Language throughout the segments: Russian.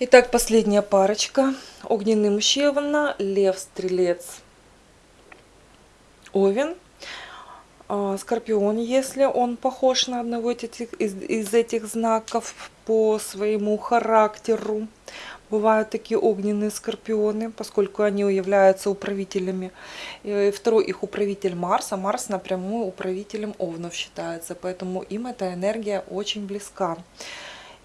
Итак, последняя парочка. Огненный мужчина, лев, стрелец, овен. А, скорпион, если он похож на одного из этих, знаков по своему характеру. Бывают такие огненные скорпионы, поскольку они являются управителями. И второй их управитель Марс, а Марс напрямую управителем Овнов считается, поэтому им эта энергия очень близка.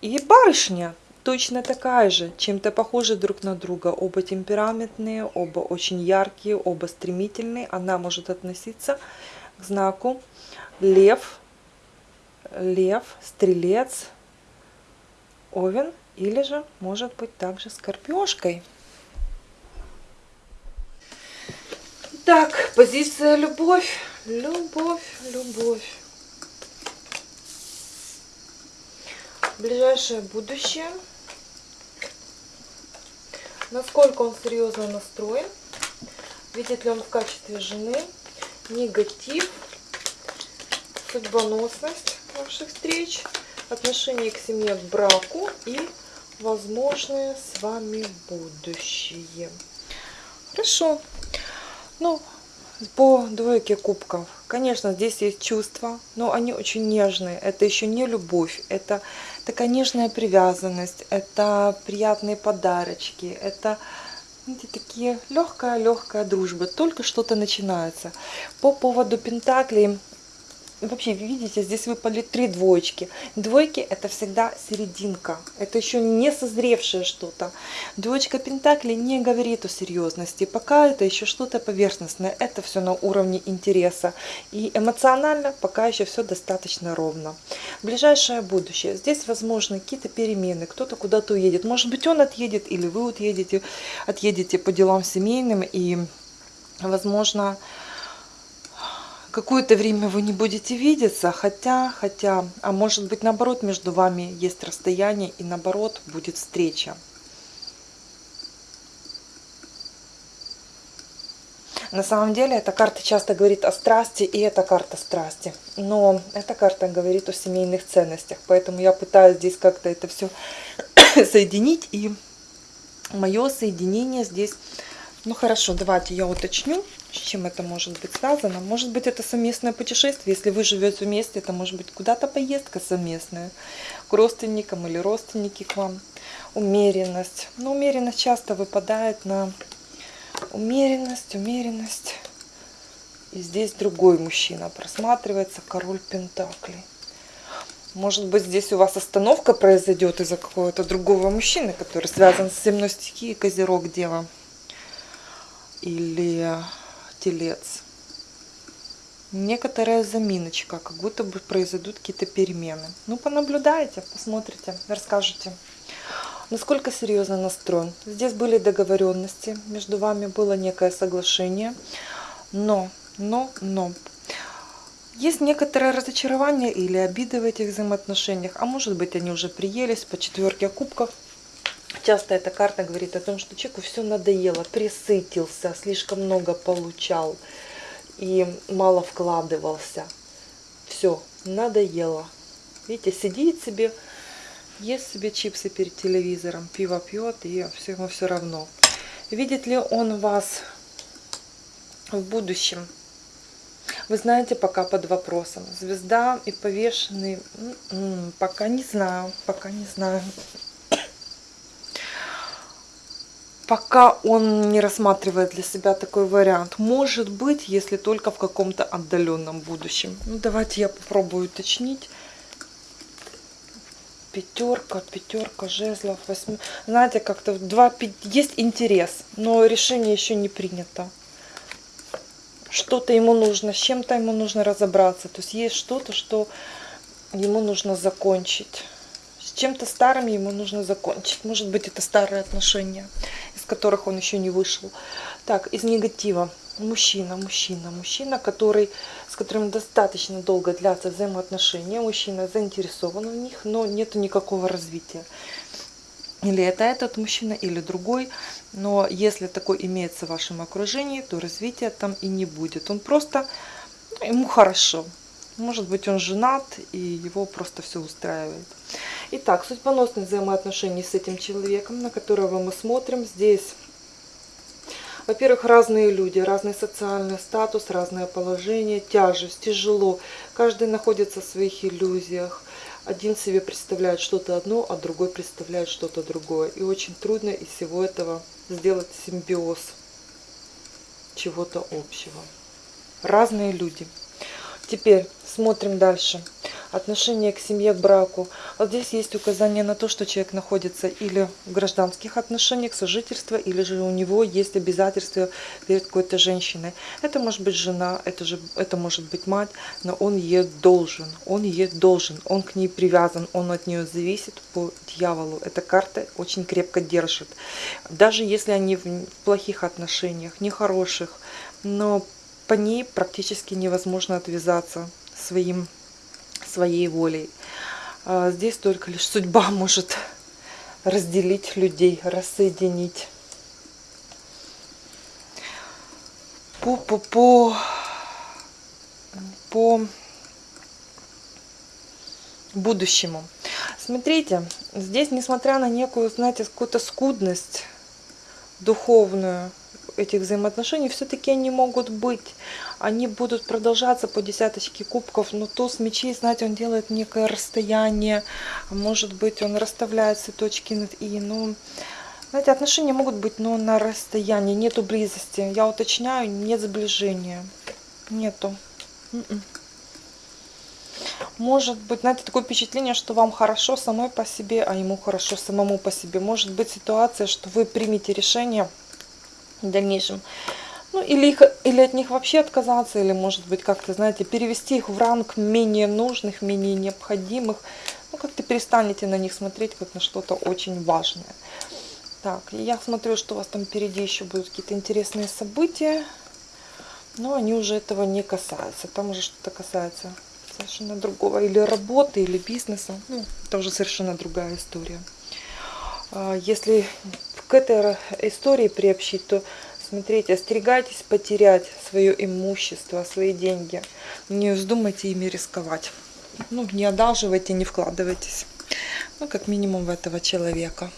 И барышня точно такая же, чем-то похожи друг на друга. Оба темпераментные, оба очень яркие, оба стремительные. Она может относиться к знаку лев, лев, стрелец, овен или же может быть также скорпиошкой. Так, позиция любовь, любовь, любовь. Ближайшее будущее – насколько он серьезно настроен, видит ли он в качестве жены негатив, судьбоносность ваших встреч, отношение к семье, к браку и возможное с вами будущее. Хорошо. Ну, по двойке кубков. Конечно, здесь есть чувства, но они очень нежные. Это еще не любовь, это такая нежная привязанность, это приятные подарочки, это знаете, такие легкая-легкая дружба. Только что-то начинается. По поводу Пентаклей Вообще, видите, здесь выпали три двоечки. Двойки это всегда серединка. Это еще не созревшее что-то. Двоечка Пентакли не говорит о серьезности. Пока это еще что-то поверхностное. Это все на уровне интереса. И эмоционально пока еще все достаточно ровно. Ближайшее будущее. Здесь возможны какие-то перемены. Кто-то куда-то уедет. Может быть он отъедет или вы отъедете, отъедете по делам семейным. И возможно какое-то время вы не будете видеться, хотя, хотя, а может быть наоборот между вами есть расстояние и наоборот будет встреча. На самом деле эта карта часто говорит о страсти, и эта карта страсти. Но эта карта говорит о семейных ценностях, поэтому я пытаюсь здесь как-то это все соединить. И мое соединение здесь... Ну хорошо, давайте я уточню. С чем это может быть связано? Может быть, это совместное путешествие. Если вы живете вместе, это может быть куда-то поездка совместная к родственникам или родственники к вам. Умеренность. Но умеренность часто выпадает на умеренность, умеренность. И здесь другой мужчина просматривается, король Пентаклей. Может быть, здесь у вас остановка произойдет из-за какого-то другого мужчины, который связан с земной стихией, Козерог, Дева. Или телец. Некоторая заминочка, как будто бы произойдут какие-то перемены. Ну, понаблюдайте, посмотрите, расскажете, насколько серьезно настроен. Здесь были договоренности, между вами было некое соглашение, но, но, но, есть некоторое разочарование или обиды в этих взаимоотношениях, а может быть они уже приелись по четверке кубков, Часто эта карта говорит о том, что человеку все надоело, присытился, слишком много получал и мало вкладывался. Все, надоело. Видите, сидит себе, ест себе чипсы перед телевизором, пиво пьет, и все ему все равно. Видит ли он вас в будущем? Вы знаете, пока под вопросом. Звезда и повешенный, м-м, пока не знаю, пока не знаю пока он не рассматривает для себя такой вариант. Может быть, если только в каком-то отдаленном будущем. Ну, давайте я попробую уточнить. Пятерка, пятерка, жезлов, восьми. Знаете, как-то два есть интерес, но решение еще не принято. Что-то ему нужно, с чем-то ему нужно разобраться. То есть есть что-то, что ему нужно закончить. С чем-то старым ему нужно закончить. Может быть, это старые отношения которых он еще не вышел. Так, из негатива. Мужчина, мужчина, мужчина, который, с которым достаточно долго длятся взаимоотношения. Мужчина заинтересован в них, но нет никакого развития. Или это этот мужчина, или другой. Но если такой имеется в вашем окружении, то развития там и не будет. Он просто, ему хорошо. Может быть, он женат, и его просто все устраивает. Итак, судьбоносные взаимоотношения с этим человеком, на которого мы смотрим. Здесь, во-первых, разные люди, разный социальный статус, разное положение, тяжесть, тяжело. Каждый находится в своих иллюзиях. Один себе представляет что-то одно, а другой представляет что-то другое. И очень трудно из всего этого сделать симбиоз чего-то общего. Разные люди. Теперь смотрим дальше. Отношение к семье, к браку. Вот здесь есть указание на то, что человек находится или в гражданских отношениях, сожительства, или же у него есть обязательства перед какой-то женщиной. Это может быть жена, это, же, это может быть мать, но он ей должен. Он ей должен, он к ней привязан, он от нее зависит по дьяволу. Эта карта очень крепко держит. Даже если они в плохих отношениях, нехороших, но по ней практически невозможно отвязаться своим, своей волей. А здесь только лишь судьба может разделить людей, рассоединить. По, по, по, по будущему. Смотрите, здесь, несмотря на некую, знаете, какую-то скудность духовную, этих взаимоотношений, все-таки они могут быть. Они будут продолжаться по десяточке кубков, но туз мечей, знаете, он делает некое расстояние, может быть, он расставляет все точки над «и». Ну, знаете, отношения могут быть, но на расстоянии, нету близости. Я уточняю, нет сближения. Нету. М-м. Может быть, знаете, такое впечатление, что вам хорошо самой по себе, а ему хорошо самому по себе. Может быть ситуация, что вы примете решение в дальнейшем. Ну, или, их, или от них вообще отказаться, или, может быть, как-то, знаете, перевести их в ранг менее нужных, менее необходимых. Ну, как-то перестанете на них смотреть, как на что-то очень важное. Так, я смотрю, что у вас там впереди еще будут какие-то интересные события. Но они уже этого не касаются. Там уже что-то касается совершенно другого. Или работы, или бизнеса. Ну, это уже совершенно другая история. А, если к этой истории приобщить, то смотрите, остерегайтесь потерять свое имущество, свои деньги. Не вздумайте ими рисковать. Ну, не одалживайте, не вкладывайтесь. Ну, как минимум в этого человека.